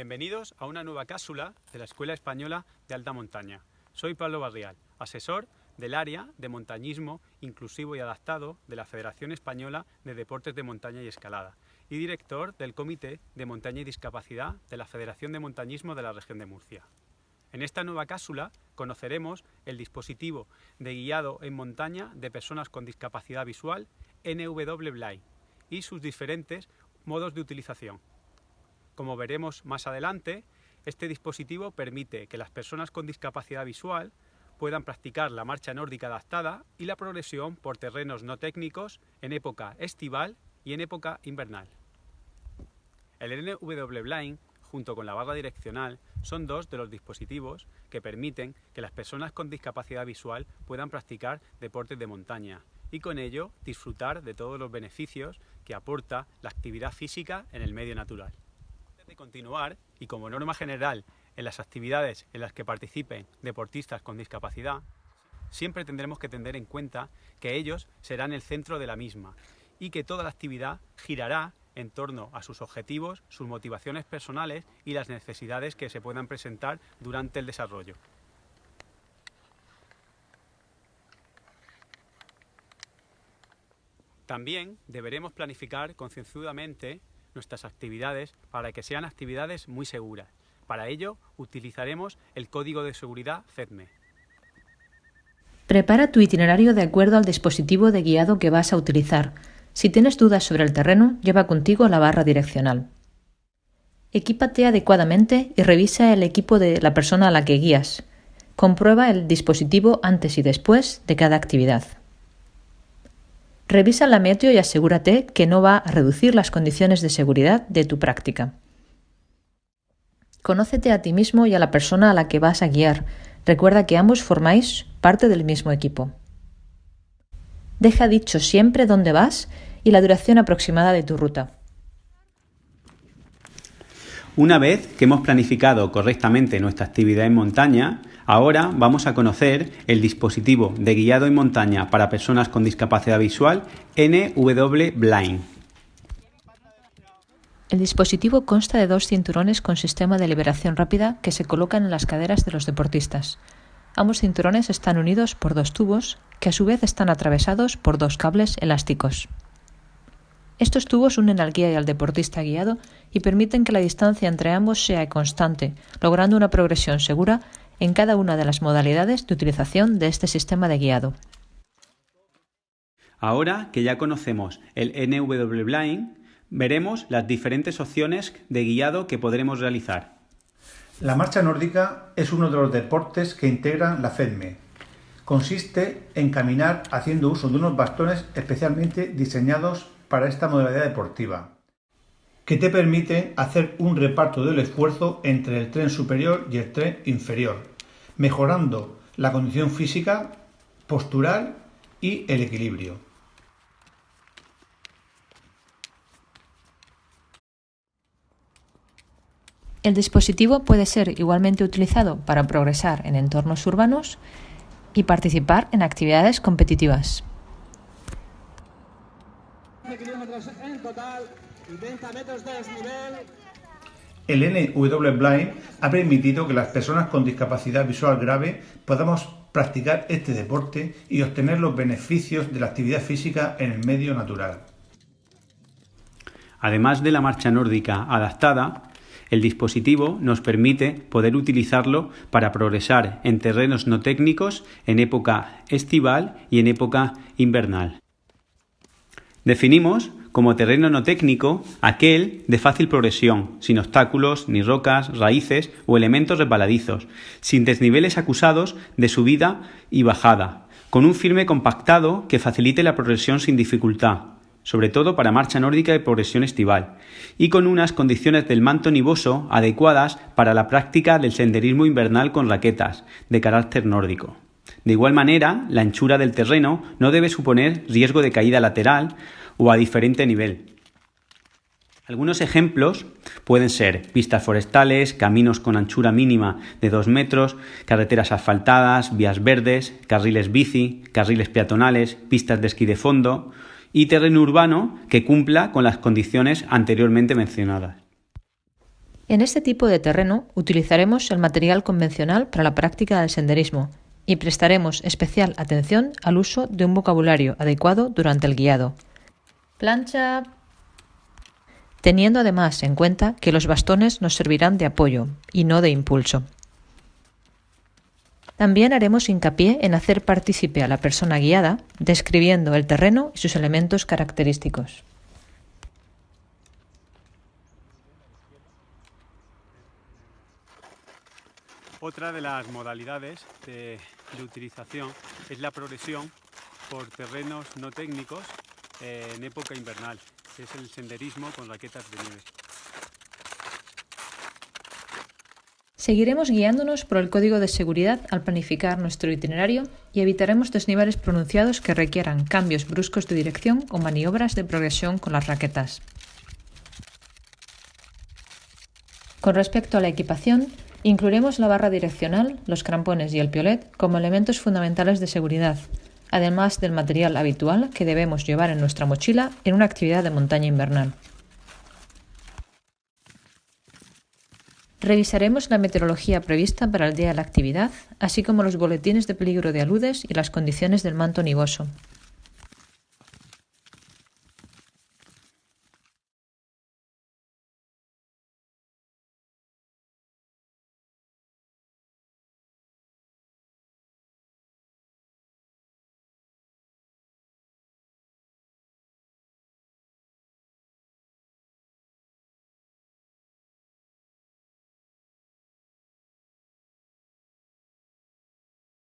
Bienvenidos a una nueva cápsula de la Escuela Española de Alta Montaña. Soy Pablo Barrial, asesor del área de montañismo inclusivo y adaptado de la Federación Española de Deportes de Montaña y Escalada y director del Comité de Montaña y Discapacidad de la Federación de Montañismo de la región de Murcia. En esta nueva cápsula conoceremos el dispositivo de guiado en montaña de personas con discapacidad visual NW y sus diferentes modos de utilización. Como veremos más adelante, este dispositivo permite que las personas con discapacidad visual puedan practicar la marcha nórdica adaptada y la progresión por terrenos no técnicos en época estival y en época invernal. El NW Blind, junto con la barra direccional, son dos de los dispositivos que permiten que las personas con discapacidad visual puedan practicar deportes de montaña y con ello disfrutar de todos los beneficios que aporta la actividad física en el medio natural. De continuar, y como norma general en las actividades en las que participen deportistas con discapacidad, siempre tendremos que tener en cuenta que ellos serán el centro de la misma y que toda la actividad girará en torno a sus objetivos, sus motivaciones personales y las necesidades que se puedan presentar durante el desarrollo. También deberemos planificar concienzudamente nuestras actividades para que sean actividades muy seguras. Para ello utilizaremos el código de seguridad FEDME. Prepara tu itinerario de acuerdo al dispositivo de guiado que vas a utilizar. Si tienes dudas sobre el terreno, lleva contigo la barra direccional. Equípate adecuadamente y revisa el equipo de la persona a la que guías. Comprueba el dispositivo antes y después de cada actividad. Revisa la meteo y asegúrate que no va a reducir las condiciones de seguridad de tu práctica. Conócete a ti mismo y a la persona a la que vas a guiar. Recuerda que ambos formáis parte del mismo equipo. Deja dicho siempre dónde vas y la duración aproximada de tu ruta. Una vez que hemos planificado correctamente nuestra actividad en montaña, Ahora vamos a conocer el dispositivo de guiado en montaña para personas con discapacidad visual NW Blind. El dispositivo consta de dos cinturones con sistema de liberación rápida que se colocan en las caderas de los deportistas. Ambos cinturones están unidos por dos tubos que a su vez están atravesados por dos cables elásticos. Estos tubos unen al guía y al deportista guiado y permiten que la distancia entre ambos sea constante, logrando una progresión segura en cada una de las modalidades de utilización de este sistema de guiado. Ahora que ya conocemos el NW Blind, veremos las diferentes opciones de guiado que podremos realizar. La marcha nórdica es uno de los deportes que integran la FEDME. Consiste en caminar haciendo uso de unos bastones especialmente diseñados para esta modalidad deportiva, que te permiten hacer un reparto del esfuerzo entre el tren superior y el tren inferior, mejorando la condición física, postural y el equilibrio. El dispositivo puede ser igualmente utilizado para progresar en entornos urbanos y participar en actividades competitivas. El NW Blind ha permitido que las personas con discapacidad visual grave podamos practicar este deporte y obtener los beneficios de la actividad física en el medio natural. Además de la marcha nórdica adaptada, el dispositivo nos permite poder utilizarlo para progresar en terrenos no técnicos en época estival y en época invernal. Definimos como terreno no técnico aquel de fácil progresión, sin obstáculos, ni rocas, raíces o elementos resbaladizos, sin desniveles acusados de subida y bajada, con un firme compactado que facilite la progresión sin dificultad, sobre todo para marcha nórdica y progresión estival, y con unas condiciones del manto nivoso adecuadas para la práctica del senderismo invernal con raquetas, de carácter nórdico. De igual manera, la anchura del terreno no debe suponer riesgo de caída lateral o a diferente nivel. Algunos ejemplos pueden ser pistas forestales, caminos con anchura mínima de 2 metros, carreteras asfaltadas, vías verdes, carriles bici, carriles peatonales, pistas de esquí de fondo y terreno urbano que cumpla con las condiciones anteriormente mencionadas. En este tipo de terreno utilizaremos el material convencional para la práctica del senderismo y prestaremos especial atención al uso de un vocabulario adecuado durante el guiado. Plancha. Teniendo además en cuenta que los bastones nos servirán de apoyo y no de impulso. También haremos hincapié en hacer partícipe a la persona guiada, describiendo el terreno y sus elementos característicos. Otra de las modalidades de, utilización es la progresión por terrenos no técnicos eh, en época invernal, que es el senderismo con raquetas de nieve. Seguiremos guiándonos por el código de seguridad al planificar nuestro itinerario y evitaremos desniveles pronunciados que requieran cambios bruscos de dirección o maniobras de progresión con las raquetas. Con respecto a la equipación, Incluiremos la barra direccional, los crampones y el piolet como elementos fundamentales de seguridad, además del material habitual que debemos llevar en nuestra mochila en una actividad de montaña invernal. Revisaremos la meteorología prevista para el día de la actividad, así como los boletines de peligro de aludes y las condiciones del manto nivoso.